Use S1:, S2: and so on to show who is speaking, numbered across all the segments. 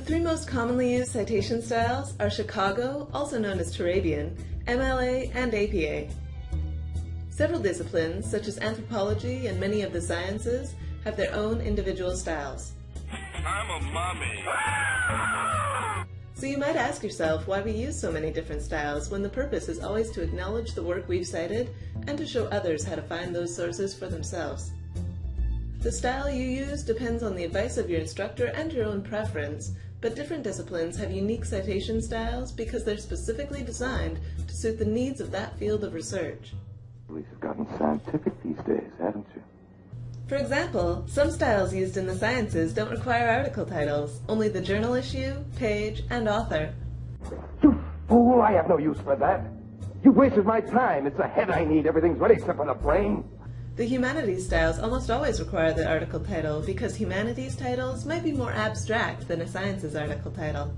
S1: three most commonly used citation styles are Chicago, also known as Turabian, MLA, and APA. Several disciplines, such as anthropology and many of the sciences, have their own individual styles.
S2: I'm a mummy.
S1: So you might ask yourself why we use so many different styles when the purpose is always to acknowledge the work we've cited and to show others how to find those sources for themselves. The style you use depends on the advice of your instructor and your own preference, but different disciplines have unique citation styles because they're specifically designed to suit the needs of that field of research.
S3: Police have gotten scientific these days, haven't you?
S1: For example, some styles used in the sciences don't require article titles, only the journal issue, page, and author.
S3: You fool, I have no use for that. You wasted my time. It's the head I need. Everything's ready except for the brain.
S1: The humanities styles almost always require the article title because humanities titles might be more abstract than a sciences article title.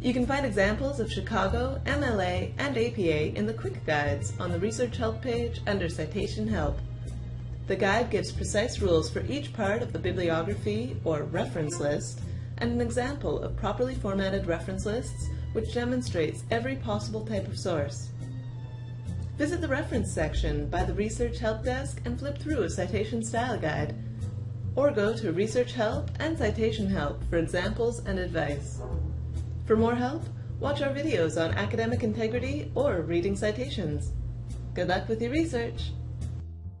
S1: You can find examples of Chicago, MLA, and APA in the quick guides on the Research Help page under Citation Help. The guide gives precise rules for each part of the bibliography or reference list and an example of properly formatted reference lists which demonstrates every possible type of source. Visit the reference section by the Research Help Desk and flip through a citation style guide, or go to Research Help and Citation Help for examples and advice. For more help, watch our videos on academic integrity or reading citations. Good luck with your research!